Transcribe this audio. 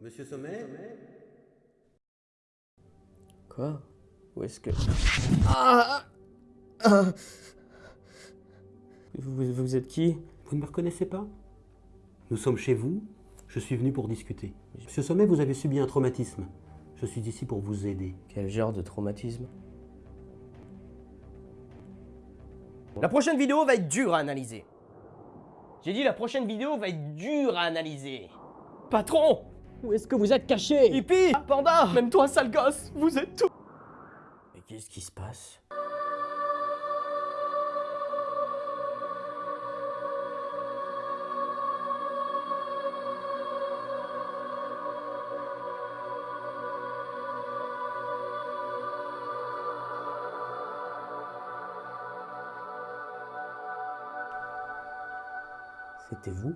Monsieur Sommet? Quoi? Où est-ce que... Ah Ah vous, vous êtes qui? Vous ne me reconnaissez pas? Nous sommes chez vous, je suis venu pour discuter. Monsieur Sommet, vous avez subi un traumatisme. Je suis ici pour vous aider. Quel genre de traumatisme? La prochaine vidéo va être dure à analyser. J'ai dit la prochaine vidéo va être dure à analyser. Patron Où est-ce que vous êtes caché? Hippie Panda Même toi, sale gosse Vous êtes tout. Mais qu'est-ce qui se passe? C'était vous?